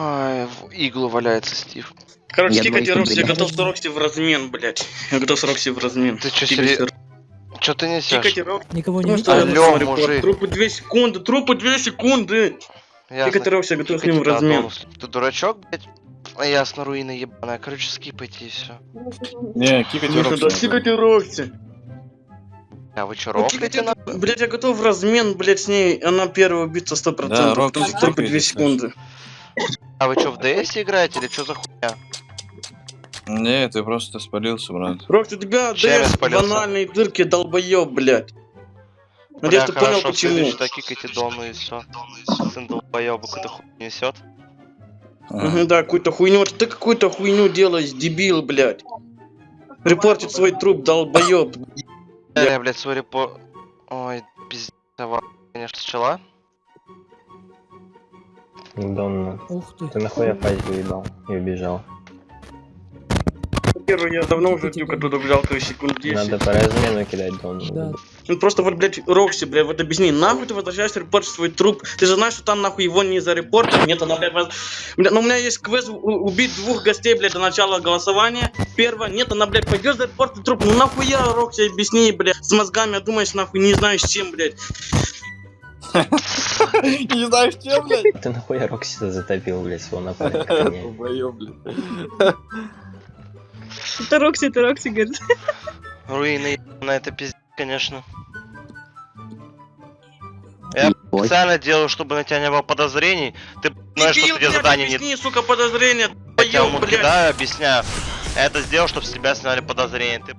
Ай, в иглу валяется Стив. Короче, Я кикайте Рокси, я готов с Рокси в размен, блядь. Я готов с Рокси в размен. Ты чё, сери- Чё ты несешь? Кикайте Рокси. Никого не Потому видно. Алло, мужик. Трупы 2 секунды, трупы 2 секунды. Ясно. Кикайте Рокси, я готов с ним в размен. Адонус. Ты дурачок, блядь? А ясно, руина ебаная. Короче, скипайте и все. Не, кикайте Ну, да, Рокси. Кикайте Рокси. А вы чё, Ну, рофлите на... Блядь, я готов в размен, блядь, с ней. Она первая убийца 100%. Да, что трупы 2 кикайте, секунды. А вы чё, в ДС играете или чё за хуйня? Не, ты просто спалился, брат. Рокси, у тебя Чем ДС в спалился? анальной дырке, долбоёб, блядь. Надеюсь, ты Бля, понял, хорошо, в почему. следующий так кикайте Дону и все. Сын долбоёба какую-то хуйню несет. Мгм, да, какую-то хуйню. Вот ты какую-то хуйню делаешь, дебил, блядь. Репортит свой труп, долбоёб. Я, блядь, свой репо... Ой, пиздец, конечно, счела. Донна. Ух ты. Ты нахуя фазе уебал и убежал? Первый я давно уже дюк оттуда взял, то есть секунд 10. Надо по размену кидать Донну. Да. Ну просто вот, блядь, Рокси, блядь, вот объясни, нахуй ты возвращаешься репортить свой труп? Ты же знаешь, что там нахуй его не зарепортят? Нет, она, блядь, воз- Бля, ну у меня есть квест убить двух гостей, блядь, до начала голосования. Первое, нет, она, блядь, пойдет зарепортить труп. Ну нахуя, Рокси, объясни, блядь, с мозгами, а думаешь, нахуй, не знаешь чем, блядь. Не знаешь, чем, блядь? Ты нахуя Рокси затопил, блядь, своего напарника? Долбоёб, блядь. Это Рокси, это Рокси, говорит. Руины на это пиздец, конечно. Я специально делаю, чтобы на тебя не было подозрений. Ты знаешь, что тебе задание не... объясни, сука, подозрение, Я тебя кидаю, объясняю. Я это сделал, чтобы с тебя сняли подозрения. Ты